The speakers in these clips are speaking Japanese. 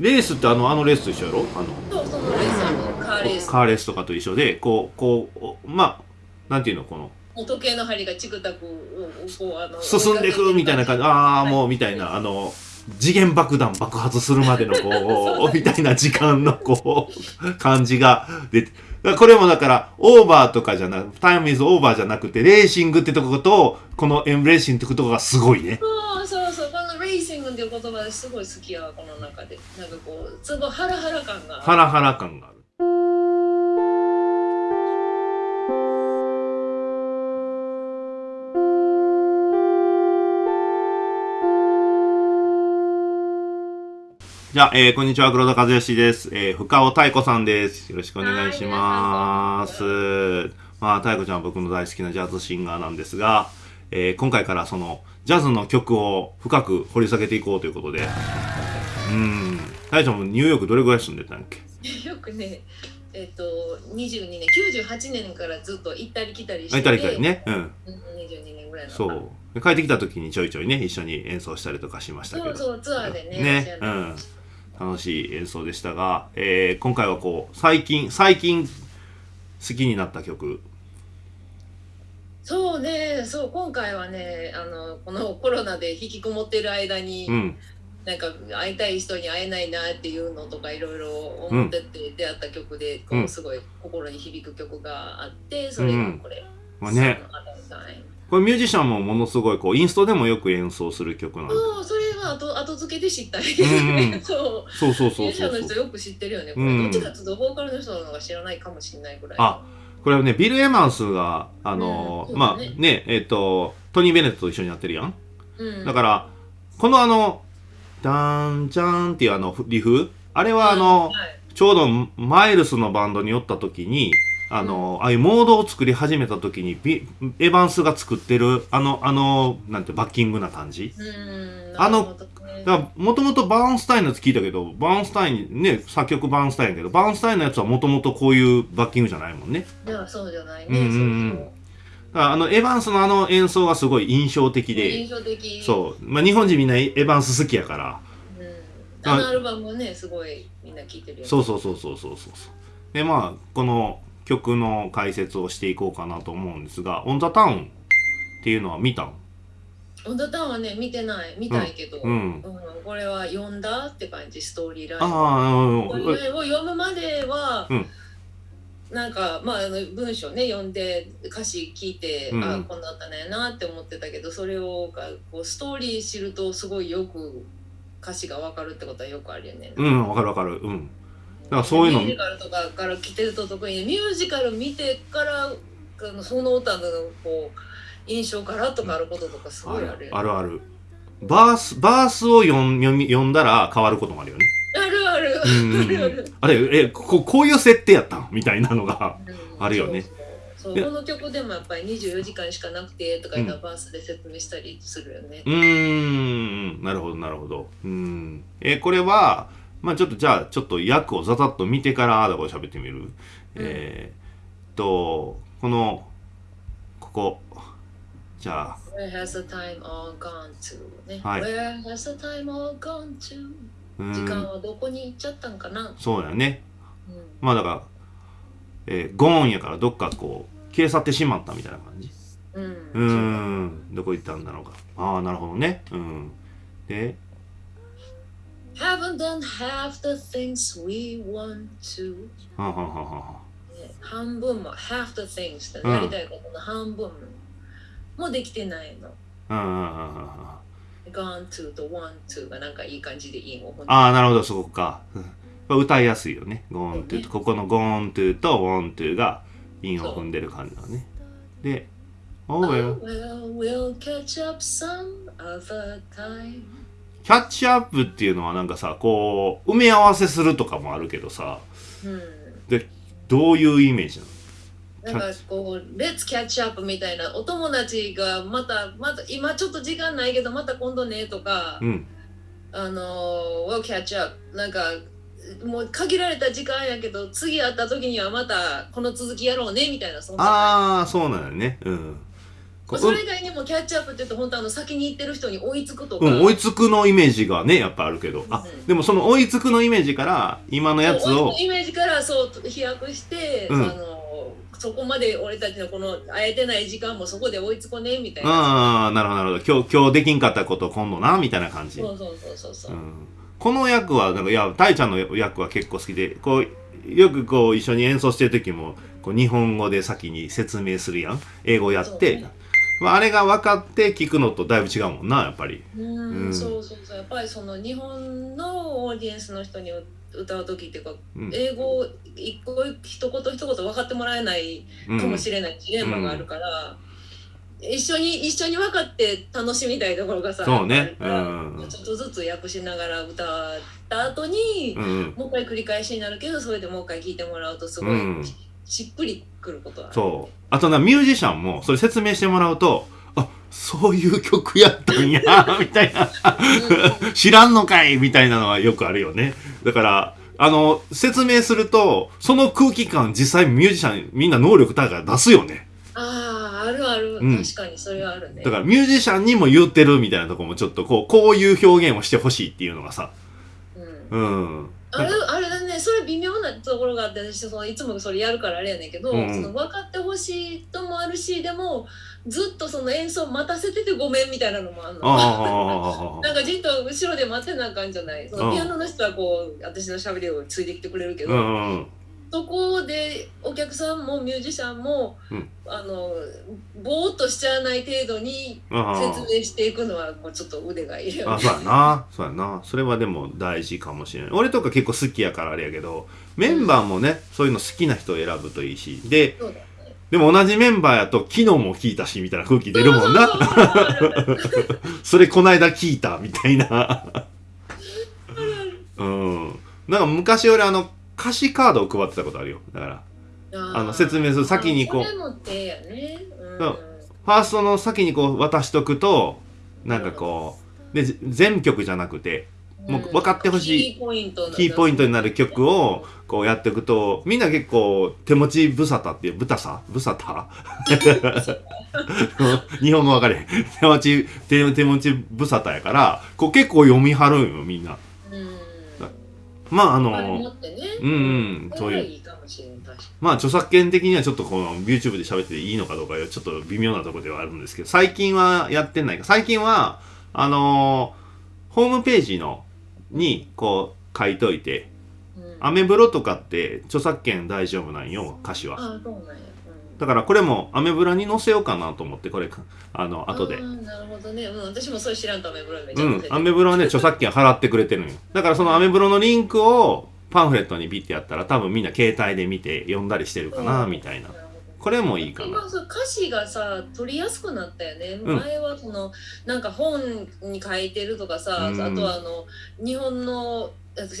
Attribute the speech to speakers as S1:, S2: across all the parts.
S1: レースってあのあのレースと一緒やろ？あの
S2: そうそのレースあのカーレース。
S1: カーレースとかと一緒でこうこうおまあなんていうのこの
S2: 時計の針がチクタクこうあの
S1: 進んでいくみたいな感じ。ああもうみたいなあの次元爆弾爆発するまでのこう みたいな時間のこう感じが出てだからこれもだからオーバーとかじゃなくタイムイズオーバーじゃなくてレーシングってとことこのエンブレーシングってとこがすごいね
S2: このレーシングっていう言葉すごい好きやわこの中でなんかこうすごいハラハラ感が
S1: ハラハラ感があるじゃあ、えー、こんにちは、黒田和義です。えー、深尾太子さんです。よろしくお願いします。まあ、太子ちゃんは僕の大好きなジャズシンガーなんですが、えー、今回からその、ジャズの曲を深く掘り下げていこうということで、うん、太子ちゃんもニューヨークどれぐらい住んでたんやっけ？
S2: よくねえっ、と22年98年からずっと行ったり来たりして
S1: あいたりかりね。うん。
S2: うん22年ぐらいの
S1: そう。で帰ってきた時にちょいちょいね、一緒に演奏したりとかしましたけど。
S2: そうそうツアーでね
S1: ね、うん。楽しい演奏でしたが、えー今回はこう、最近、最近好きになった曲。
S2: そうね。そう今回はねあのこのコロナで引きこもってる間に、
S1: うん。
S2: なんか会いたい人に会えないなっていうのとかいろいろ思ってて出会った曲で、こ
S1: う
S2: うんすごい心に響く曲があってそれがこれ、
S1: まあね、これミュージシャンもものすごいこう、インストでもよく演奏する曲なんで。
S2: そうそれは後後付けで知ったり、
S1: うんうん。
S2: そう。
S1: そうそうそう
S2: ミュージシャ
S1: そうそう。
S2: ンの人よく知ってるよね、これ。
S1: うん。
S2: どっちかっていうとボーカルの人の方が知らないかもしれないぐらい。
S1: あこれはね、ビル・エマンスが、あの
S2: うん
S1: まあ
S2: ね
S1: ね、えっ、と、トニー・ベネットと一緒にやってるやん。
S2: うん、
S1: だから、このあの、ダーン、ジャーンっていうあのリフ、あれはあの、
S2: はい。
S1: ちょうどマイルスのバンドに寄った時に、あの、ああいうモードを作り始めた時にビ、エヴァンスが作ってる、あの、あの、なんて、バッキングな感じ。
S2: うん
S1: あのもともとバーンスタインのやつ聞いたけど、バーンスタイン、ね、作曲バーンスタインやけど、バーンスタインのやつはもともとこういうバッキングじゃないもんね。
S2: いやそうじゃないね、
S1: うんうんうんだから、あの、エヴァンスのあの演奏がすごい印象的
S2: そうそう印
S1: で、
S2: 象的
S1: そう。まあ、日本人みんなエヴァンス好きやから、
S2: うん、あのアルバムもねすごいみんな聴いてるよね
S1: そうそうそうそうそうそうそう。で、まあ、この曲の解説をしていこうかなと思うんですが、オン・ザ・タウンっていうのは見たん
S2: オンダタウンはね見てない見たいけど、
S1: うん
S2: これは読んだって感じストーリーライン
S1: ああ、
S2: これを読むまでは、
S1: うん
S2: なんかまあ文章ね読んで歌詞聞いて、
S1: うん
S2: あこんなあったねなって思ってたけどそれをがこうストーリー知るとすごいよく歌詞が分かるってことはよくあるよね。
S1: うん、わかるわかる。うん。だからそういうの
S2: ミュージカルとかから来てると特にねミュージカル見てからその歌のこう印象からとかあることとかすごいある。
S1: あるある。バース、バースを読み読んだら変わることもあるよね。
S2: あるある。あるあ
S1: れ、え、ここういう設定やったん？みたいなのが。
S2: うん
S1: あるよね
S2: そうこの曲でもやっぱり24時間しかなくてとか言ったらバースで説明したりするよね。
S1: うーん、なるほど、なるほど。うん。え、これは、まあちょっと、じゃあ、ちょっと訳をざざっと見てから、だから喋ってみる。えーっと、この、ここ。じゃあ、
S2: Where has the time all gone to? ね。
S1: はい
S2: Where has the time all gone to?
S1: う
S2: 時間
S1: ん、
S2: はどこに行っちゃったんかな、
S1: そうだよね。
S2: うん
S1: まあだから、えーゴーンやからどっかこう、消え去ってしまったみたいな感じ。
S2: うん
S1: うーん、どこ行ったんだろうか。ああ、なるほどね。うん。で、
S2: Haven't done half the things we want to.
S1: はんはんはんは
S2: 半分も half the things っやりたいことの半分もできてないの。
S1: うんうんうんうんうん。
S2: gone to と want to がなんかいい感じでいいもん。
S1: ああ、なるほど、そこか。うん歌いやすいよね。ゴーントゥと、ここのゴーントゥとウォントゥが韻を踏んでる感じだね。で、Oh
S2: Oh,
S1: well.
S2: well, we'll catch up some other time.
S1: キャッチアップっていうのはなんかさ、こう、埋め合わせするとかもあるけどさ、
S2: うん。
S1: で、どういうイメージなの？
S2: なんかこう、Let's catch up みたいな、お友達がまた、また、今ちょっと時間ないけど、また今度ねとか、
S1: うん。
S2: あの、We'll catch up。なんか、もう限られた時間やけど、次会った時にはまたこの続きやろうねみたいな、そんな感
S1: ああ、そうなんだよね。うん。こ
S2: それ以外にもキャッチアップって言うと本当あの先に行ってる人に追いつくとか、
S1: うん、追いつくのイメージがね、やっぱあるけど。あ
S2: う、ん
S1: でもその追いつくのイメージから、今のやつを
S2: 追いつく、イメージからそう飛躍して、
S1: うん
S2: あのそこまで俺たちのこの会えてない時間もそこで追いつこねみたいな、
S1: ああ、なるほど、なるほど。今日、今日できんかったこと今度な、みたいな感じ。
S2: そうそうそうそうそうう、
S1: んこの役は、なんか、いや、タイちゃんの役は結構好きで、こう、よくこう、一緒に演奏してる時も、こう、日本語で先に説明するやん。英語やって。
S2: そうね
S1: まあ、あれが分かって聞くのとだいぶ違うもんな、やっぱり。
S2: うん。
S1: うん。
S2: そうそうそう。やっぱりその日本のオーディエンスの人に歌う時っていうか、
S1: うん。
S2: 英語を一個一言一言分かってもらえない
S1: うん
S2: かもしれないジレンマがあるから、一緒に一緒に分かって楽しみたいところがさ
S1: そうね。うん。
S2: ちょっとずつ訳しながら歌った後に、
S1: うんうん。
S2: もう一回繰り返しになるけどそれでもう一回聞いてもらうとすごい、
S1: うん
S2: しっくりくること
S1: そう。あとな、ミュージシャンも、それ説明してもらうと、あ、そういう曲やったんや、みたいな。知らんのかいみたいなのはよくあるよね。だから、あの、説明すると、その空気感実際ミュージシャンみんな能力高いから出すよね。
S2: あああるある、
S1: うん
S2: 確かにそれはあるね
S1: だからミュージシャンにも言ってるみたいなとこもちょっとこう、こういう表現をしてほしいっていうのがさ。
S2: うん
S1: うん。
S2: あれあれそれ微妙なところがあって私そのいつもそれやるからあれやねんけど、
S1: うんうん
S2: その分かってほしいともあるしでもずっとその演奏待たせててごめんみたいなのもあるの。なんかじっと後ろで待ってなあかんじゃないその
S1: うん
S2: ピアノの人はこう私のしゃべりをついてきてくれるけど、
S1: うんうん。
S2: そこでお客さんもミュージシャンも、
S1: うん
S2: あのぼーっとしちゃわない程度に
S1: あ
S2: 説明していくのはこうちょっと腕がいるよ
S1: あ、
S2: ね。
S1: そうやな。そうやな。それはでも大事かもしれない。俺とか結構好きやからあれやけど、メンバーもね、そういうの好きな人を選ぶといいし。で、
S2: ね
S1: でも同じメンバーやと昨日も聞いたし、みたいな空気出るもんな。
S2: そ
S1: れこないだ聞いた、みたいな。うん。なんか昔俺あの、歌詞カードを配ってたことあるよ。だから、
S2: あ
S1: あの説明する先にこう。ファーストの先にこう渡しとくと、なんかこう、で、ぜ全曲じゃなくて、もう分かってほしい
S2: キーポイント
S1: キーポイントになる曲をこうやっていくとみんな結構手持ち無沙汰っていうブタさ？ブサタ日本語分かれへん。手持ち手手持ち無沙汰やからこう結構読みはるんよみんな。
S2: うん。
S1: まああの
S2: ね。
S1: うんうん
S2: そ
S1: そういうまあ著作権的にはちょっとこの YouTube で喋っていいのかどうかはちょっと微妙なところではあるんですけど最近はやってないか最近はあのーホームページのにこう書いといて
S2: に。うん
S1: アメブロとかって著作権大丈夫なんよ歌詞は
S2: あそうなんや。うん
S1: だからこれもアメブロに載せようかなと思ってこれあの後で。
S2: なるほどね。うん私もそれ知らんとアメブロめっちゃ
S1: うんアメブロはね著作権払ってくれてるんよ。だからそのアメブロのリンクをパンフレットにビッてやったら多分みんな携帯で見て読んだりしてるかなみたいな。これもいいかな。
S2: 歌詞がさ取りやすくなったよね、
S1: うん。
S2: 前はそのなんか本に書いてるとかさ、
S1: うん。
S2: あとはあの日本の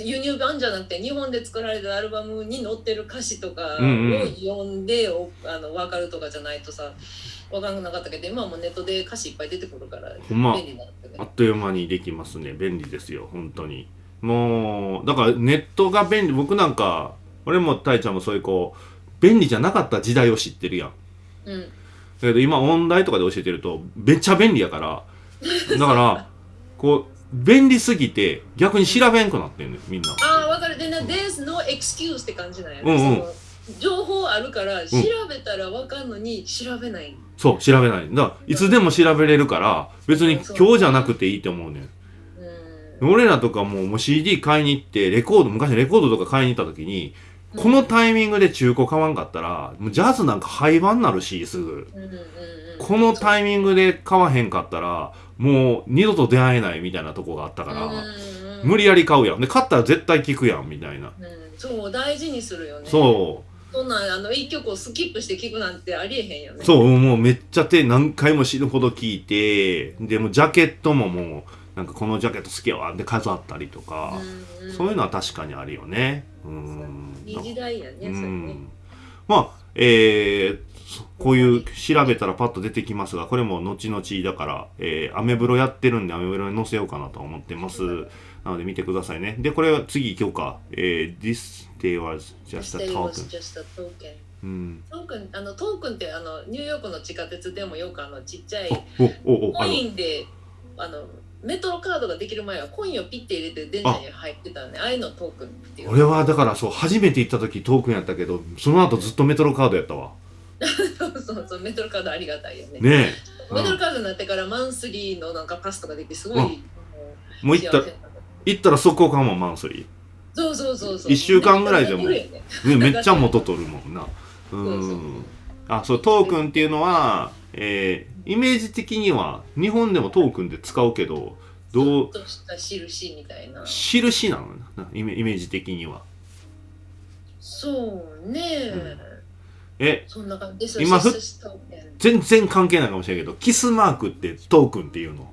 S2: 輸入版じゃなくて日本で作られたアルバムに載ってる歌詞とかを
S1: うんうん。
S2: 読んで、おあの分かるとかじゃないとさ分かんなかったけど今はもうネットで歌詞いっぱい出てくるから
S1: ほんま
S2: 便利になったけど
S1: あっという間にできますね便利ですよ本当に。もうだからネットが便利僕なんか俺もたいちゃんもそういうこう便利じゃなかった時代を知ってるやん。
S2: うん。
S1: だけど今音大とかで教えてるとめっちゃ便利やからだからこう便利すぎて逆に調べんくなってんねんみんな。
S2: ああ分かる。でね「There's no excuse」って感じなんや、
S1: うんうん。
S2: 情報あるから調べたら分かんのに調べない、
S1: そう調べない。だいつでも調べれるから別に今日じゃなくていいと思うねん。
S2: う。ん
S1: 俺らとかもうもう CD 買いに行ってレコード昔レコードとか買いに行った時にこのタイミングで中古買わんかったらもうジャズなんか廃盤になるしすぐ。
S2: うんうんうん。
S1: このタイミングで買わへんかったらもう二度と出会えないみたいなとこがあったから、無理やり買うやん。で買ったら絶対聞くやんみたいな、
S2: うん、そう大事にするよね。
S1: そう。
S2: そんなんあの一曲をスキップして聴くなんてありえへんよね。
S1: そう、もうめっちゃ手何回も死ぬほど聞いて、でもジャケットももう、なんかこのジャケット好きやわって飾ったりとか、
S2: うんうん。
S1: そういうのは確かにあるよね。うん。
S2: いい時代やねそれ
S1: う
S2: ね
S1: ん。まあ、えーそこういう調べたらパッと出てきますが、これも後々だから、えーアメブロやってるんでアメブロに載せようかなと思ってます。なので見てくださいね。で、これは次行こうか。えー This day was just a token. うん
S2: トークンあのトークンってあのニューヨークの地下鉄でもよくあのちっちゃいコインであのメトロカードができる前はコインをピッて入れて電車に入ってたねああいうのトークンっていう
S1: 俺はだからそう初めて行った時トークンやったけどその後ずっとメトロカードやったわ
S2: そうそうそうメトロカードありがたいよね。
S1: ね
S2: メトロカードになってからマンスリーのなんかパスとかできてすごい
S1: うん。
S2: も
S1: う行ったら行ったら速攻買うもんマンスリ
S2: そうそうそうそう。
S1: 一週間ぐらいでも
S2: ね。
S1: めっちゃ元取るもんな。うん。あそうトークンっていうのは、えーイメージ的には日本でもトークンで使うけどどう？
S2: ちょっとした印みたいな。
S1: 印なのな。イメイメージ的には。
S2: そうね、
S1: うんえ
S2: そんな感じです。
S1: 今ふ全然関係ないかもしれないけどキスマークってトークンっていうの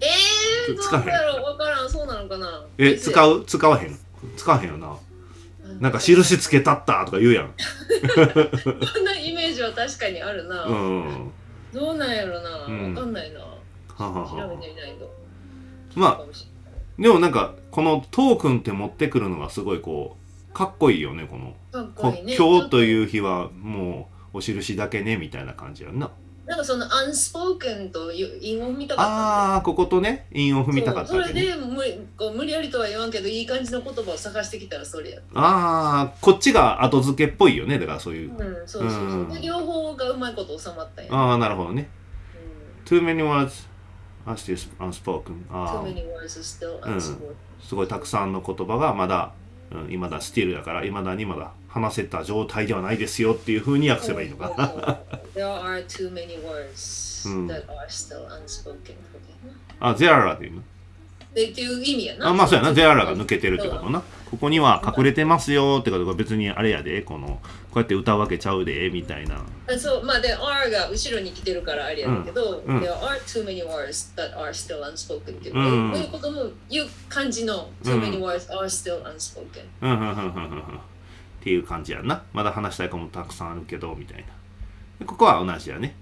S2: えー、どう
S1: 使えへん
S2: だろう分からんそうなのかな
S1: え使う使わへん使わへんよななんか印つけたったとか言うやん
S2: そんなイメージは確かにあるな、
S1: うん
S2: どうなんやろな、
S1: うん
S2: 分かんないな
S1: ははは
S2: 調べ
S1: は
S2: てみないと
S1: まあでもなんかこのトークンって持ってくるのがすごいこうかっこいいよねこの。こ
S2: っこいいね。
S1: 今日と
S2: う
S1: いう日はもうお印だけねみたいな感じやんな。
S2: なんかそのアンスポークンという韻を見たかった
S1: ああこことね韻を踏みたかった
S2: そ
S1: わけね。
S2: れで無理こう無理やりとは言わんけどいい感じの言葉を探してきたらそれや
S1: ああこっちが後付けっぽいよねだからそういう。
S2: うんそうそうそう、
S1: うん。
S2: で両方がうまいこと収まったんや、
S1: ああなるほどね。
S2: うん。
S1: Too many words are still unspoken. あ
S2: Too
S1: あ
S2: many words are still
S1: うん。
S2: unspoken、
S1: すごいたくさんの言葉がまだ、うん、未だスティールだから未だにまだ話せた状態ではないですよっていうふうに訳せばいいのか。な。
S2: There are too many words
S1: うん。
S2: that are still unspoken
S1: あ、ゼアラで言うの？
S2: でっていう意味やな。
S1: あ、まあそうやな。ゼアラが抜けてるってことな。ここには隠れてますよってことが別にあれやで、この、こうやって歌うわけちゃうで、みたいな。
S2: あそう、まあで、R が後ろに来てるからあれやけど、
S1: うんうん
S2: There are too many words that are still unspoken っていう、
S1: うん
S2: こういうことも言う感じの too many words are still unspoken。
S1: うん、うん、うん、うん、うん。うんっていう感じやんな。まだ話したいこともたくさんあるけど、みたいな。でここは同じやね。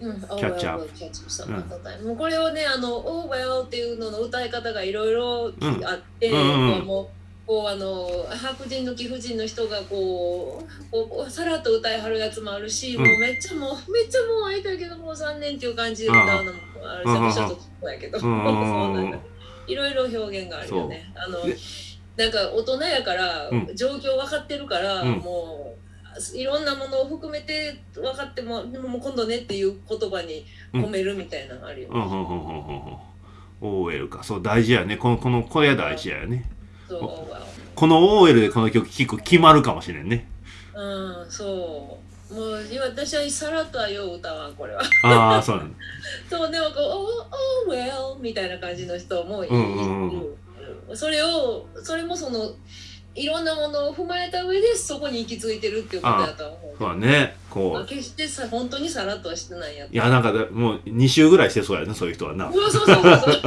S2: うん、Oh
S1: Catch
S2: well,
S1: up
S2: we'll catch up some other time もうこれをね、あの、Oh well っていうのの歌い方がいろいろ
S1: うん。
S2: あって、
S1: うんうんうん。
S2: こうもうこうあの白人の貴婦人の人がこうこうさらっと歌いはるやつもあるし、
S1: うん。
S2: もうめっちゃもうめっちゃもう会いたいけどもう残念っていう感じで歌うのもあるし、ちょっとそうやけど、いろいろ表現があるよね。あの
S1: で
S2: なんか大人やから、
S1: うん。
S2: 状況分かってるから、
S1: うん。
S2: もういろんなものを含めて分かってもでも今度ねっていう言葉に込めるみたいなのあるよ、
S1: うん、うん、うん、うん、うん。うん。OL か。そう、大事やね。この、この、これ大事やね。この OL でこの曲聴く決まるかもしれんね。
S2: うんそうもう私はさらっとはよう歌わんこれは
S1: ああ、そうなんだ。
S2: そうでもこう「Oh, oh well」みたいな感じの人もいる、
S1: うんうんうん
S2: うんそれをそれもそのいろんなものを踏まえた上でそこに行き着いてるっていうことだとは思う
S1: そうだね。こ
S2: まあ
S1: う。
S2: 決してさ本当にさらっとはしてないやつ
S1: いや、なんかだ、もう2週ぐらいしてそうやね、そういう人はな。
S2: そうそうそうそう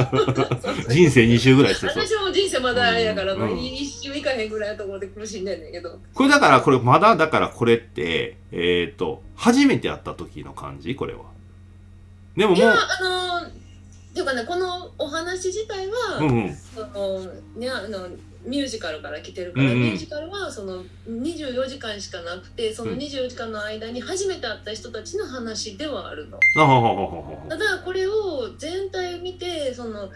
S1: 人生2週ぐらいしてそう。
S2: 私も人生まだあれやから、
S1: うん
S2: まあ一周いかへんぐらいのところで苦しんでんねんけど
S1: これだから、これ、まだ、だからこれって、えっ、と、初めて会った時の感じ？これは。でももう
S2: いや、あのっていうかねこのお話自体は、
S1: うんうん。
S2: そのねあのミュージカルから来てるから、
S1: うんうん。
S2: ミュージカルはその24時間しかなくてその
S1: うん。
S2: 24時間の間に初めて会った人たちの話ではあるの。ただこれを全体見てその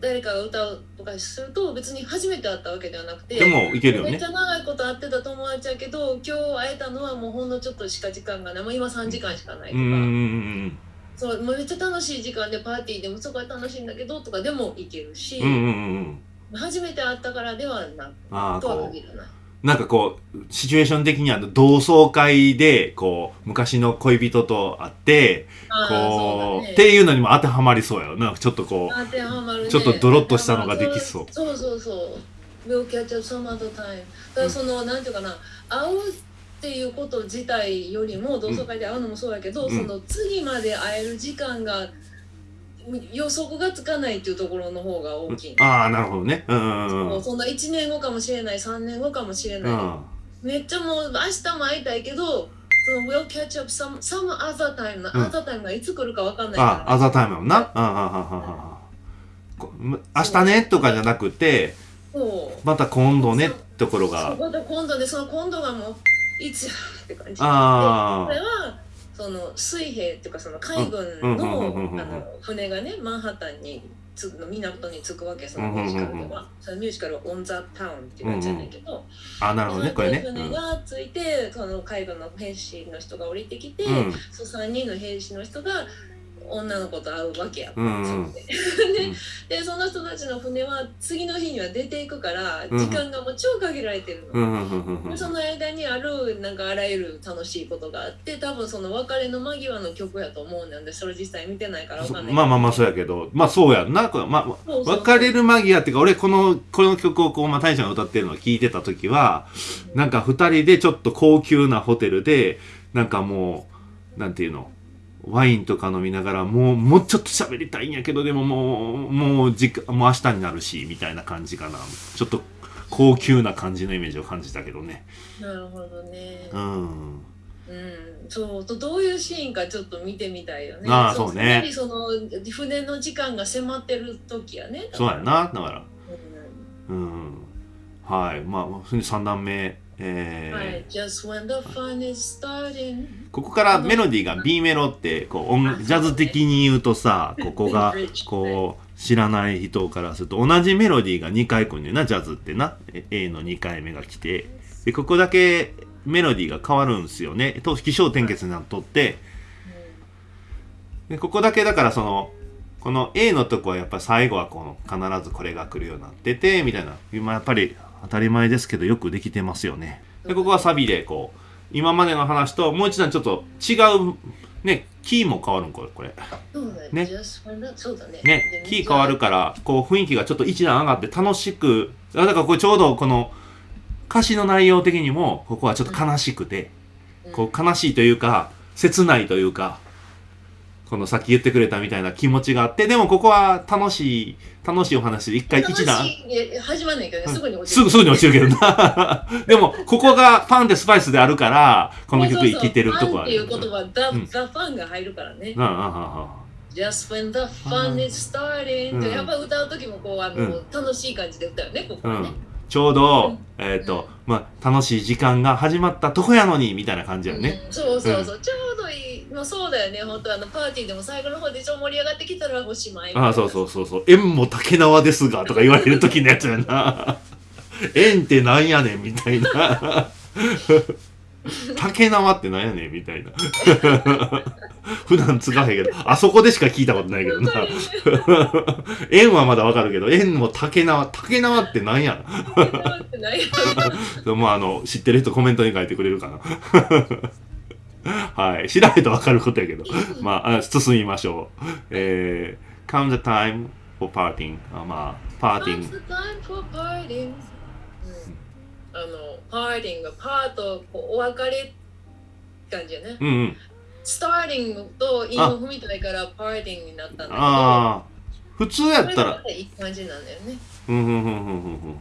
S2: 誰かが歌うとかすると別に初めて会ったわけではなくて
S1: でも、いけるよね。
S2: めっち。ゃ長いこと会ってた友達やけど今日会えたのはもうほんのちょっとしか時間がない。もう今3時間しかないとか、そうめっちゃ楽しい時間でパーティーでもそこは楽しいんだけどとかでもいけるし、
S1: うんうんうん。
S2: 初めて会ったからではな
S1: ああ、
S2: とは
S1: こ
S2: 限らない。
S1: う、なんかこう、シチュエーション的には同窓会で、こう、昔の恋人と会って、こう、
S2: ね
S1: っていうのにも当てはまりそうやろな。ちょっとこう、
S2: 当てはまるね
S1: ちょっとドロッとしたのができそう
S2: そうそうそう。We'll catch up some other time. だからその、なんていうかな、会うっていうこと自体よりも同窓会で会うのもそうやけど、
S1: うん
S2: その次まで会える時間が予測がつかないっていうところの方が大きい。
S1: ああ、なるほどね。うん
S2: そんな1年後かもしれない3年後かもしれない、めっちゃもう明日も会いたいけどその We'll catch up some, some other time の、
S1: うん。
S2: other time がいつ来るか分かんない
S1: あ
S2: から、
S1: あ、アザータイムもな。うんうんうんうんうん。こうむ明日ねとかじゃなくて、
S2: そう。
S1: また今度ねってところ
S2: そう
S1: が。
S2: また今度でその今度がもういつやって感じ。で
S1: あ
S2: これはその水兵っていうかその海軍のあの船がねマンハッタンにつの港に着くわけそのミュージカルでは、そのミュージカルは「オン・ザ・タウン」っていうやつやねんけど、
S1: あなるほどねこれね
S2: 船が着いて、その海軍の兵士の人が降りてきて、
S1: うん
S2: その3人の兵士の人が女の子と会うわけや、
S1: うん。うん。
S2: そう ででその人たちの船は次の日には出ていくから
S1: うん。
S2: 時間がもう超限られてるの。
S1: うん
S2: その間にあるなんかあらゆる楽しいことがあって多分その別れの間際の曲やと思うんなんでそれ実際見てないからわかんない
S1: まあまあまあそうやけど。まあそうやんな。まあ別れる間際っていうか俺このこの曲をこうまあ大ちゃんが歌ってるのを聞いてた時はなんか二人でちょっと高級なホテルでなんかもうなんていうの？ワインとか飲みながらもうもうちょっと喋りたいんやけどでももうもう時間もう明日になるしみたいな感じかな。ちょっと高級な感じのイメージを感じたけどね。
S2: なるほどね。
S1: うん。
S2: うん。そうとどういうシーンかちょっと見てみたいよね。
S1: ああそうね。
S2: やはりその船の時間が迫ってる時やね。
S1: そうやな。だから。
S2: うん。
S1: うん。はい。まあそれで3段目えここからメロディーが B メロってこう音ジャズ的に言うとさここが こう知らない人からすると同じメロディーが2回来るんだよなジャズってな。え A の2回目が来て。でここだけメロディーが変わるんですよね。と起承転結になっとって。でここだけだからそのこの A のとこはやっぱり最後はこの必ずこれが来るようになっててみたいな。今やっぱり当たり前ですけどよくできてますよね。でここはサビでこう今までの話ともう一段ちょっと違うねキーも変わるんこれこれ。
S2: ね。
S1: ね。キー変わるからこう雰囲気がちょっと一段上がって楽しくあだからこれちょうどこの歌詞の内容的にもここはちょっと悲しくて、こう悲しいというか切ないというかこのさっき言ってくれたみたいな気持ちがあってでもここは楽しい楽しいお話で一回一段。
S2: 始まんないけどね。すぐに落ち
S1: すぐすぐに落ちるけどな。でもここがファンでスパイスであるからこの曲生きてるとこは
S2: あるっていう言葉 The,、
S1: うん。
S2: the fun が入るからね。
S1: うんうんうんうん。
S2: Just when the fun is starting やっぱ歌う時もこうあの、
S1: うん。
S2: 楽しい感じで歌うよねここはね、
S1: うん、ちょうど、
S2: うん
S1: えっ、と、まあ、楽しい時間が始まったとこやのにみたいな感じやね。
S2: うんそうそうそう、ちょうどいい、まあ、そうだよね本当あのパーティーでも最後の方でちょっと盛り上がってきたらおしまい
S1: ああ、そうそうそうそう。縁も竹縄ですがとか言われる時のやつやな。縁ってなんやねんみたいな。竹縄ってなんやねんみたいな。普段使わへんけど、あそこでしか聞いたことないけどな。縁はまだわかるけど、縁も竹縄、竹縄ってなんや？
S2: ないよ
S1: もうあの、知ってる人コメントに書いてくれるかな。はい。調べたらわかることやけど。まあ、あ進みましょう。えー、count the time for parting. あまあ、パーティング。
S2: あのパーティングパートこうお別れ感じやね
S1: うんうん。
S2: スターティングと韻を踏みたいからパーティングになったんだけど
S1: ああ。普通やったら、
S2: がいい感じなんだよね
S1: うんうんうんうんうんうん。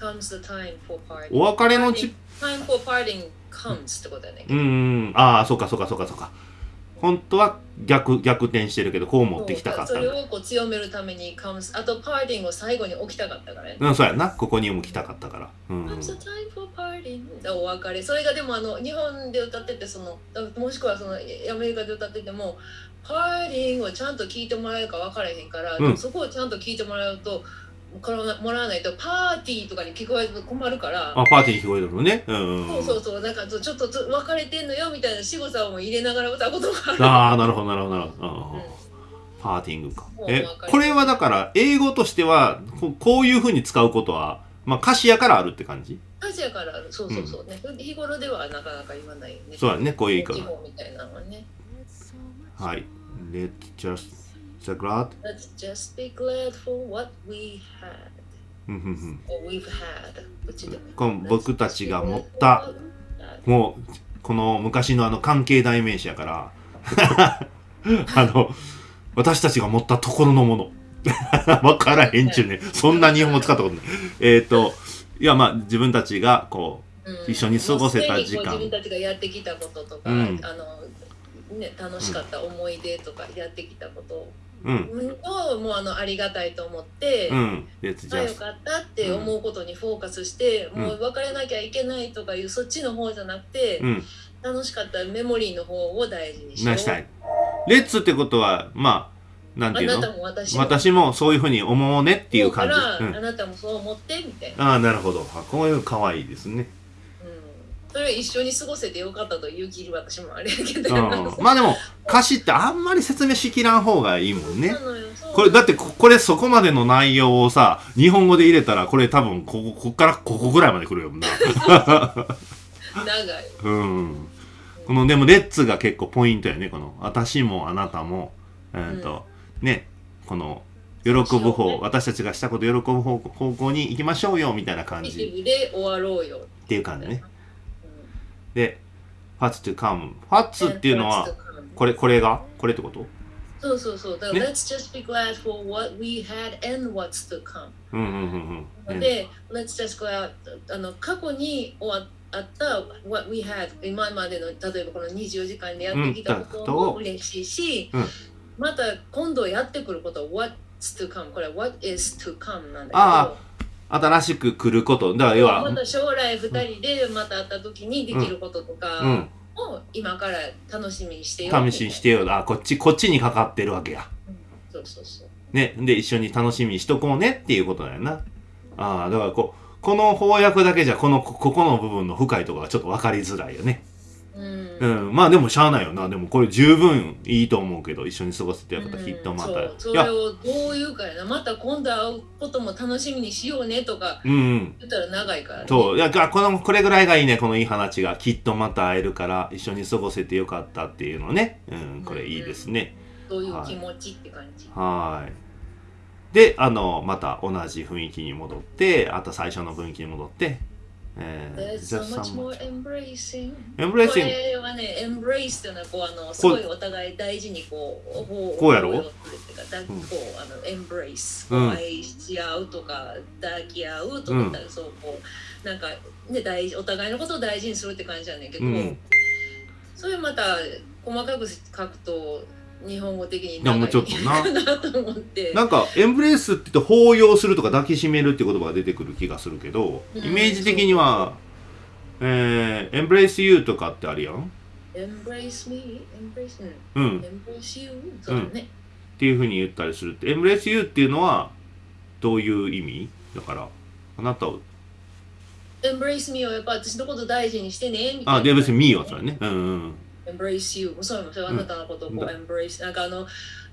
S2: comes the time for parting
S1: お別れのち、
S2: time for parting comes ってことだよね
S1: うんうん。ああ、そうかそうかそうかそうか。本当は逆、逆転してるけど、こう持ってきたかった。
S2: それをこう強めるために comes あとパーティングを最後に起きたかったからね
S1: うん、そうやな。ここにも来たかったから。うん
S2: お別れそれがでもあの日本で歌っててそのもしくはそのアメリカで歌っててもパーティングをちゃんと聞いてもらえるか分からへんから、
S1: うん
S2: そこをちゃんと聞いてもらうともらわないとパーティーとかに聞こえると困るから。
S1: あ、パーティーに聞こえるのね。うんうんうん。
S2: そうそうそう。なんかちょっと別れてんのよみたいな仕草も入れながら歌うこともある。
S1: ああ、なるほど、なるほど、なるほど。うん。うん
S2: うん
S1: パーティングか。えこれはだから、英語としては、ここういうふうに使うことは、まあ、歌詞やからあるって感じ？
S2: アジアからある。そうそうそうね、日頃ではなかなか言わないよね。
S1: そうだね、こういう言い
S2: 地
S1: 方。
S2: 方みたいなのはね。
S1: はい。Let's just the glad?
S2: Let's just be glad for what we had.
S1: うんうんうん
S2: or we've had
S1: この僕たちが持ったもう、この昔のあの関係代名詞やから、あの、私たちが持ったところのもの。わからへんちゅうね。そんな日本語使ったことない。えっ、と、いや、まあ、自分たちが、こ
S2: うん。
S1: 一緒に過ごせた時間。
S2: 自分たちがやってきたこととか、
S1: うん。
S2: あのね、楽しかった思い出とかやってきたこと
S1: うん。
S2: をもうあのありがたいと思って、
S1: うん。
S2: あよかったって思うことにフォーカスして、
S1: うん。
S2: もう別れなきゃいけないとかいうそっちの方じゃなくて、
S1: うん。
S2: 楽しかったメモリーの方を大事にし
S1: たい。レッツってことはまあなんていう
S2: あなた
S1: の
S2: も私も。
S1: 私もそういうふうに思うねっていう感じ。
S2: 思うから、
S1: うん。
S2: あなたもそう思ってみたいな、
S1: ああなるほど。あこういうの可愛いですね。
S2: うん、それ一緒に過ごせてよかったという気私もあれやけど、
S1: うん。まあでも歌詞ってあんまり説明しきらん方がいいもんね。これだってここれそこまでの内容をさ日本語で入れたらこれ多分こここっからここぐらいまで来るよな。
S2: 長い、
S1: うん。このでもレッツが結構ポイントやねこの。私もあなたも。えっ、と、ねこの喜ぶ方、
S2: ね。
S1: 私たちがしたこと喜ぶ方方向に行きましょうよみたいな感じ。
S2: で終わろうよ、
S1: っていう感じね。
S2: うん
S1: で What's to come What's っていうのはこれこれがこれってこと
S2: そうそうそう。だから、
S1: ね
S2: Let's just be glad for what we had and what's to come.
S1: うんうんうんうん
S2: で、Let's just out あの過去に終わあった what we had 今までの例えばこの24時間でやってきたことも嬉しいし、
S1: うん
S2: また今度やってくること what's to come これは what is to come なんだけど
S1: あ新しく来ること。だから要は
S2: また将来2人でまた会った時にできることとか
S1: うん。
S2: を今から楽しみにしてよ
S1: 試しにしてよあこっちこっちにかかってるわけや。
S2: そうそうそう。
S1: ね。で一緒に楽しみにしとこうねっていうことだよな。ああだからこうこの翻訳だけじゃこのこここの部分の深いところがちょっと分かりづらいよね
S2: うん。
S1: うん。まあでもしゃあないよな。でもこれ十分いいと思うけど一緒に過ごせてよかったきっとまた。
S2: う。んそれをどう言うかやな。また今度会うことも楽しみにしようねとか。言ったら長いから、ね、
S1: そう。いやこのこれぐらいがいいね。このいい話がきっとまた会えるから一緒に過ごせてよかったっていうのね。うん。これいいですね。
S2: そういう気持ちって感じ、
S1: はーい。であのまた同じ雰囲気に戻ってあと最初の雰囲気に戻ってえー
S2: so much more
S1: some-
S2: embracing こ
S1: embracing
S2: れはね embrace っていうのはこうあのすごいお互い大事にこうこ
S1: こうやろ
S2: こうするっていううあの embrace
S1: うん。
S2: こう愛し合うとか抱き合うとか、そうこうなんかね大事お互いのことを大事にするって感じやねんけど、
S1: うん。
S2: それまた細かく書くと日本語的に
S1: いやもうちょっとな。
S2: なと思って。
S1: なんかエンブレイスって言って抱擁するとか抱きしめるって言葉が出てくる気がするけど
S2: うん
S1: イメージ的にはえー、エンブレイスユーとかってあるやん。
S2: Embrace me? Embrace
S1: う
S2: うん。ん embrace you? そうだね、
S1: っていうふうに言ったりするって。エンブレイスユーっていうのはどういう意味？だからあなたを。
S2: Embrace me をやっぱ私のこと大事にしてねみたいな。
S1: あで別に me はそれね。うんうん
S2: embrace you そうもそれはあなたのことをこう、
S1: うん。
S2: embrace なんかあの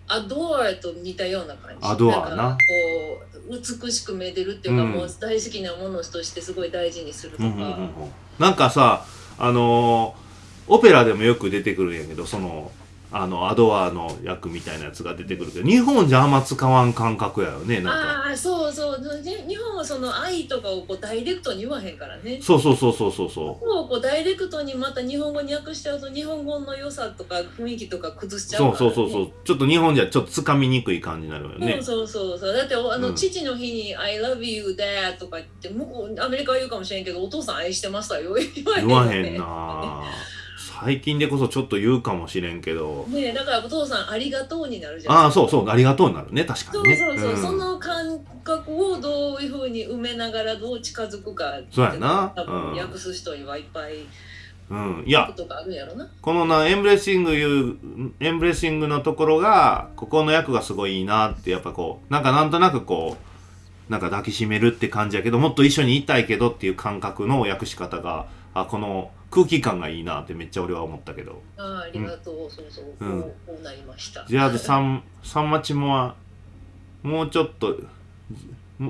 S2: adore と似たような感じ。
S1: adore な
S2: んかこう美しくめでるっていうか、
S1: うん。
S2: もう大好きなものとしてすごい大事にするとか、
S1: うんうんうんうん。なんかさあのーオペラでもよく出てくるんやけどそのあのアドアの役みたいなやつが出てくるけど日本じゃあんま使わん感覚やよねなんか。
S2: ああそうそう。ね日本はその愛とかをこうダイレクトに言わへんからね。
S1: そうそうそうそうそうそ
S2: もうこうダイレクトにまた日本語に訳しちゃうと日本語の良さとか雰囲気とか崩し
S1: う
S2: ちゃうから、ね、
S1: そうそうそうそう。ちょっと日本じゃちょっとつかみにくい感じになるよね。
S2: そうそうそう。そうだっておあの、
S1: うん。
S2: 父の日に「I love you dad」とか言って向こうアメリカは言うかもしれんけどお父さん愛してましたよ。言わへん
S1: な 最近でこそちょっと言うかもしれんけど。
S2: ねえだからお父さんありがとうになるじゃん。
S1: ああそうそうありがとうになるね。確か
S2: そう
S1: にね。
S2: そうそう、
S1: ん。
S2: その感覚をどういうふうに埋めながらどう近づくか
S1: そうやな。
S2: 多分
S1: うん
S2: 訳す人にはいっぱい
S1: うん。いや。
S2: ことがあるんやろな。
S1: このなエンブレッシングいうエンブレッシングのところがここの役がすごいいいなってやっぱこうなんかなんとなくこうなんか抱きしめるって感じやけどもっと一緒にいたいけどっていう感覚の訳し方があこの空気感がいいなってめっちゃ俺は思ったけど。
S2: ああありがとう、そうそう。こう,、
S1: うん。
S2: こう。なりました
S1: じゃあサンサンマチモはもうちょっと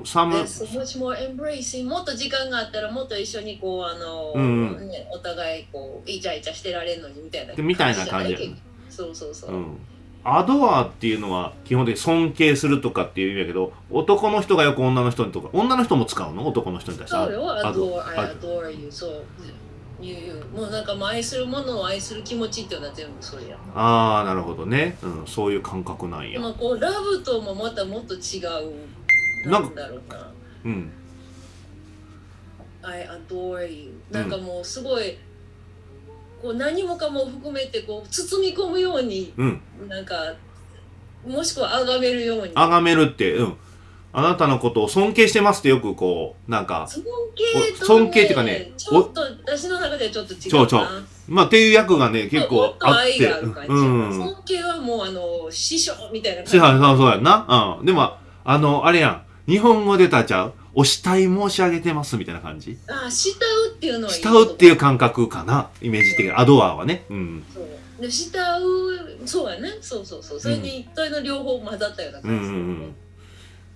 S1: サンマ
S2: There's so much more embracing もっと時間があったらもっと一緒にこうあの、
S1: うんうん。
S2: ね、お互いこうイチャイチャしてられるのにみたいな
S1: でみたいな感じ
S2: そうそうそう、
S1: うんアドアっていうのは基本的に尊敬するとかっていう意味だけど男の人がよく女の人にとか女の人も使うの？男の人に対して
S2: そうよ、
S1: アドア
S2: I adore you, そう。言うもうなんか愛するものを愛する気持ちっていうのは全部それや。
S1: ああなるほどね、うん、そういう感覚なんや
S2: でもこうラブともまたもっと違う。
S1: な
S2: んんだろうな。
S1: うん
S2: I adore you. なんかもうすごい、こう何もかも含めてこう包み込むように
S1: うん。
S2: なんかもしくは崇めるように。
S1: 崇めるってうん。あなたのことを尊敬してますってよくこうなんか
S2: 尊敬と、ね、
S1: 尊敬っていうかね
S2: ちょっと私の中ではちょっと違う
S1: そうそう。まあっていう役がね結
S2: も
S1: 構あって
S2: 尊敬はもうあの師匠みたいな感じ。
S1: そうやそうそうやんな。うん。でもあのあれやん。日本語出たちゃうお慕い申し上げてますみたいな感じ？
S2: あ慕うっていうのは
S1: 慕うっていう感覚かなイメージ的に。アドアーはね。うん。
S2: そう。で慕うそうやね。そうそうそう。それに一体の両方混ざったような
S1: うんう
S2: 感じ、
S1: んうん。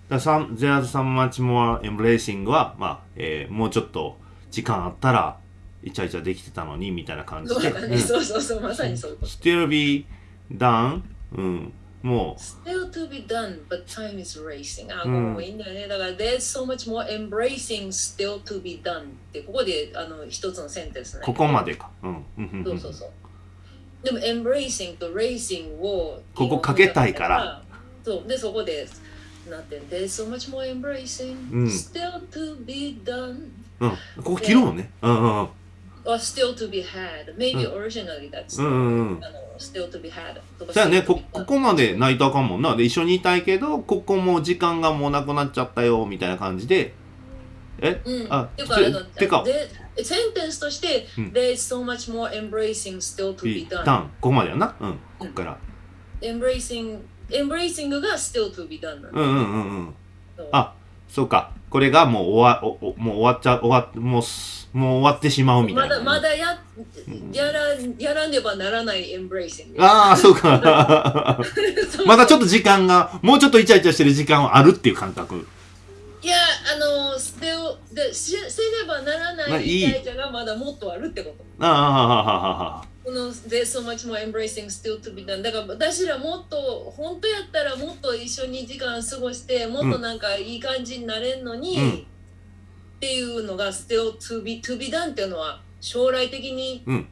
S1: だから some- There's so much more embracing は、まあえーもうちょっと時間あったらイチャイチャできてたのにみたいな感じで、
S2: そうそうそうまさにそういうこと。
S1: still be done、うん、も
S2: Still to be done, but time is racing. あ、
S1: うん
S2: もういいんだよね。だから、there's so much more embracing still to be done って、ここであの一つのセンテンスね。
S1: うここまでか、うん
S2: そうそうそう。でも、embracing と racing を
S1: ここかけたいから。
S2: そう。で、そこで、なって、there's so much more embracing
S1: うん
S2: still to be done
S1: うん、ここ切るもんねうんうんうん
S2: or still to be had. Maybe originally that's、
S1: うんうんうん
S2: あの still to be had とか。
S1: じゃあね。こここまで泣いたらあかんもんな。で一緒にいたいけどここもう時間がもうなくなっちゃったよみたいな感じで。え？
S2: うん、
S1: あ
S2: てか
S1: てか。
S2: でセンテンスとして、
S1: うん。
S2: There's so much more embracing still to be
S1: ダ
S2: done
S1: ンここまでやな。うん。こっから、
S2: embracing embracing が still to be done
S1: うんうんうんうん。あそうか。これがもう終わおおもう終わっちゃ終わもうすもう終わってしまうみた
S2: ま
S1: いな。
S2: だまだや
S1: うん
S2: やらやらねばならない embracing
S1: ああそうか。まだちょっと時間がもうちょっとイチャイチャしてる時間はあるっていう感覚。
S2: いやあの still でしせねばなら
S1: まあ
S2: ない。イチャイチャがまだもっとあるってこと。
S1: ああはははは
S2: この There's so much more embracing still to be done だから私らもっと本当やったらもっと一緒に時間過ごしてもっとなんかいい感じになれんのに、
S1: うん
S2: っていうのが still to be, to be done っていうのは将来的に
S1: うん。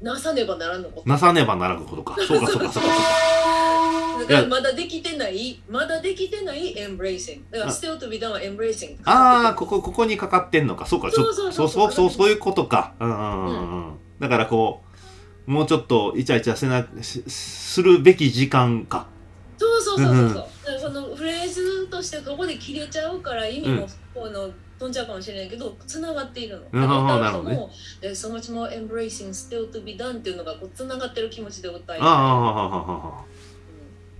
S2: なさねばならんのこと、
S1: なさねばならぬことか。そうかそうかそうか。
S2: だからまだできてないまだできてない embracing だから
S1: あ
S2: still to be done は embracing
S1: ああここここにかかってんのか。そうか
S2: そうそうそう
S1: そう。そうそういうことか。うんうんうんうん。だからこうもうちょっとイチャイチャせなしするべき時間か。
S2: そうそうそうそうそう。
S1: うん
S2: そのフレーズとしてそこで切れちゃうから意味もこの飛んじゃうかもしれないけどつながっているの。
S1: なるほどね。
S2: でそのうちも「Embracing Still to be done」っていうのがつながってる気持ちで歌い
S1: たい。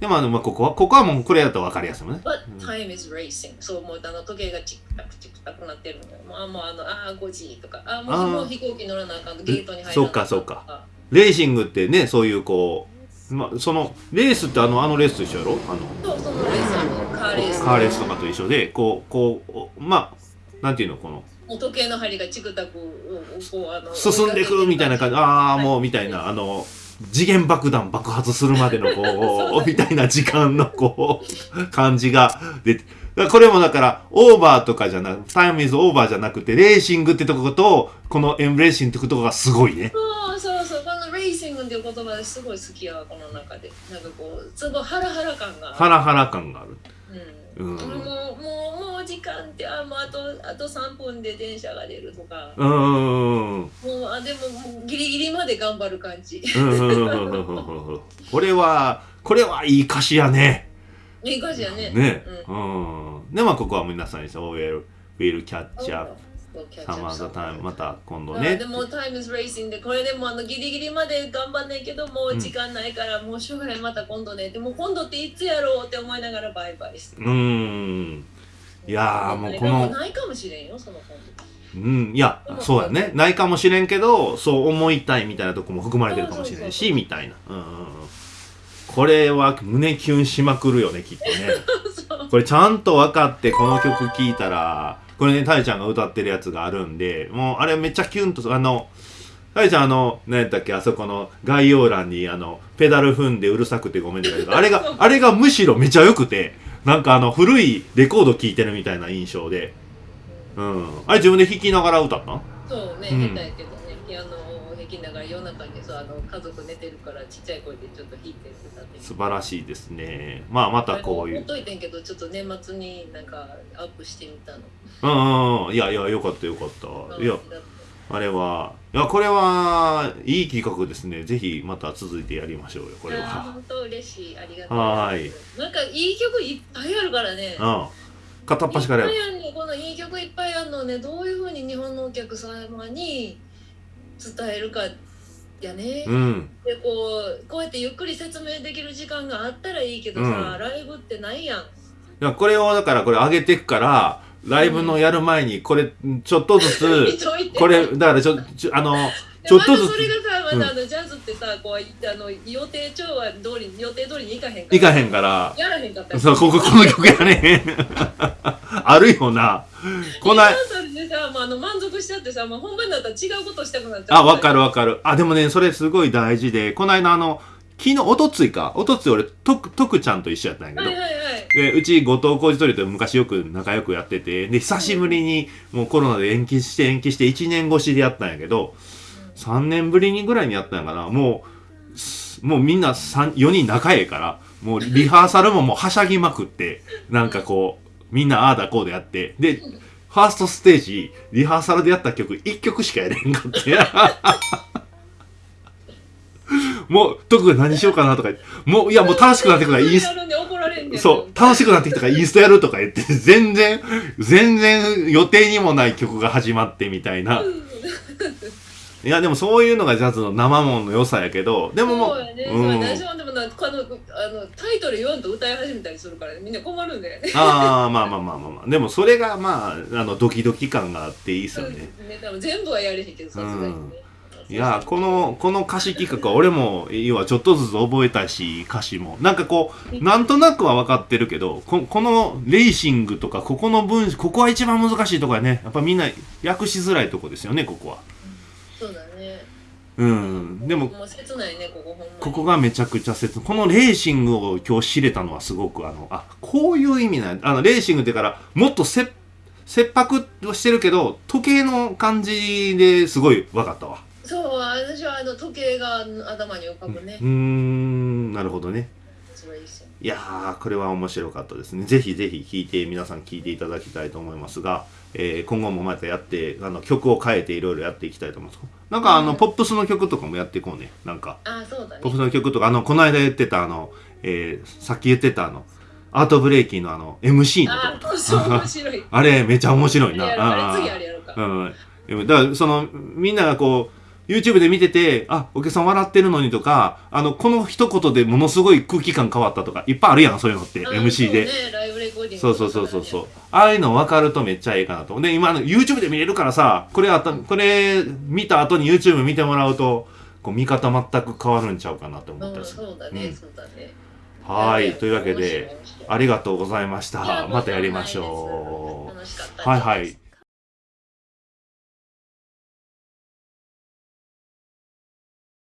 S1: でもあの、まあ、ここは、ここはもうこれだと分かりやすいもんね。
S2: But time is racing. そうもうあの時計がチクタクチクタクなってるの。まあもうあの、ああ5時とか、あ
S1: あ
S2: もう飛行機乗らなあかん、ゲートに入らなあかん。
S1: そっかそか。レーシングってね、そういうこう、まあ、その、レースってあの、あのレースと一緒やろ？あの、
S2: そう、そのレース、あの、カーレース。
S1: カーレースとかと一緒で、こう、こう、まあ、なんていうのこの？
S2: 時計の針がチクタクをこうあの
S1: 進んでいくみたいな感じ。ああもうみたいなあの次元爆弾爆発するまでのこう みたいな時間のこう感じが出て。これもだからオーバーとかじゃなくタイムイズオーバーじゃなくてレーシングってとことこのエンブレーシングってとこがすごいね。
S2: そうそうそう。このレーシングっていう言葉ですごい好きやわこの中で。なんかこうすごいハラハラ感が
S1: ハラハラ感がある。
S2: うん、
S1: うん。
S2: もうもうもう時間ってあもうあとあと3分で電車が出るとか。
S1: うーんうん
S2: もうあでももうギリギリまで頑張る感じ。
S1: これはこれはいい歌詞やね。
S2: いい感じやね。
S1: ね。
S2: う
S1: うん。でまあここは皆さんに「そう will will catch up.
S2: そうキャッチ
S1: some
S2: アップ
S1: other time」また今度
S2: あ
S1: ね
S2: でもタイムズレーシングでこれでもあのギリギリまで頑張んないけどもう時間ないからもうしょうがないまた今度ねでも今度っていつやろうって思いながらバイバイして。
S1: うーんいやーもうこ
S2: で
S1: の
S2: ないかもしれんよその
S1: うんいやそうやね。ないかもしれんけどそう思いたいみたいなとこも含まれてるかもしれん
S2: そうそう
S1: しみたいな。うんうんうん。これは胸キュンしまくるよねきっとね。これちゃんと分かってこの曲聴いたらこれねタイちゃんが歌ってるやつがあるんでもうあれめっちゃキュンとあのタイちゃんあの何やったっけあそこの概要欄にあのペダル踏んでうるさくてごめんねだけどあれがあれがむしろめちゃ良くてなんかあの古いレコード聴いてるみたいな印象で。うん。あれ自分で弾きながら歌ったの？
S2: そうね、
S1: うん。
S2: 下手やけどね、ピアノを弾きながら夜中にそうあの家族寝てるからちっちゃい声でちょっと弾いて歌って
S1: 素晴らしいですね。まあまたこういう。
S2: ほっといてんけどちょっと年末になんかアップしてみたの。
S1: うんうんうん。いやいやよかったよかった。いやあれは。いやこれはいい企画ですね。ぜひまた続いてやりましょうよこれは。
S2: 本当嬉しい。ありがとう
S1: はい。
S2: なんかいい曲いっぱいあるからね。
S1: うん。片っ端からやる
S2: いっぱいあるね。このいい曲いっぱいあるのね。どういうふうに日本のお客様に伝えるかやね、
S1: うん。
S2: でこうこうやってゆっくり説明できる時間があったらいいけどさ、
S1: うん。
S2: ライブってないやん。
S1: いやこれをだからこれ上げてくからライブのやる前にこれちょっとずつこれだからちょちょあの
S2: で
S1: ちょっとずつ。
S2: それがさまたあのジャズってさこうあの予定調和通り予定通りにいかへんから。
S1: いかへんから。
S2: やらへんかった。り
S1: そうこここの曲やね あるよな。こない。
S2: でさ、まあ、あの満足しちゃってさ、まあ、本番だったら違うことしたくなっちゃう。
S1: あわかる
S2: わ
S1: わかる。あでもねそれすごい大事で。この間あの昨日おとついか。おとつい俺とくとくちゃんと一緒やったんやけど、
S2: はいはいはい。
S1: でうち後藤浩二トリと昔よく仲良くやってて。で久しぶりにもうコロナで延期して延期して1年越しでやったんやけど3年ぶりにぐらいにやったんやかな。もうすもうみんな4人仲ええからもうリハーサルももうはしゃぎまくってなんかこうみんなああだこうでやって。でファーストステージリハーサルでやった曲1曲しかやれんかってもう特に何しようかなとか言ってもういやもう楽しくなってくるからインス
S2: やるんで怒られんねん
S1: そう、楽しくなってきたからインストやるとか言って、全然、全然予定にもない曲が始まってみたいな。いや、でもそういうのがジャズの生もんの良さやけど、でももう、
S2: そうやね、
S1: うん。
S2: 私もでもなこのあのタイトル言わんと歌い始めたりするから、ね、みんな困るんだよね。
S1: ああ、まあまあまあまあまあ。でもそれがまあ、あの、ドキドキ感があっていいですよね。
S2: うんね多分全部はやれへんけどさすがにね。
S1: いやこのこの歌詞企画は俺も要はちょっとずつ覚えたし歌詞も。なんかこうなんとなくは分かってるけどここのレーシングとかここの文ここは一番難しいとこやね。やっぱみんな訳しづらいとこですよねここは。
S2: そうだね。
S1: うん。でも
S2: ここ
S1: がめちゃくちゃ切このレーシングを今日知れたのはすごくあのあこういう意味なんや。あのレーシングってからもっと切切迫はしてるけど時計の感じですごい分かったわ
S2: そう私はあの時計が頭に浮かぶね。
S1: うー。んなるほどね。
S2: い
S1: やーこれは面白かったですね。ぜひぜひ聴いて皆さん聴いていただきたいと思いますが、えー今後もまたやってあの曲を変えていろいろやっていきたいと思います。なんかあの、
S2: うん。
S1: ポップスの曲とかもやっていこうね。なんか
S2: あそうだね。
S1: ポップスの曲とかあのこの間言ってたあの、えーさっき言ってたあのアートブレイキーのあの MC のとこと
S2: あ面白い。
S1: あれめちゃ面白いな。
S2: あれ次あれやろうか。
S1: うん。だからそのみんながこう YouTube で見ててあお客さん笑ってるのにとかあのこの一言でものすごい空気感変わったとかいっぱいあるやんそういうのって
S2: あ
S1: MC で。
S2: そう
S1: そうそうそうそうああいうの分かるとめっちゃええかなと。で今 YouTube で見れるからさこれあったこれ見た後に YouTube 見てもらうとこう見方全く変わるんちゃうかなと思った
S2: うん
S1: りする。
S2: そうだね、
S1: うん。
S2: そうだね。
S1: はいというわけでありがとうございました。またやりましょう。
S2: た
S1: はいはい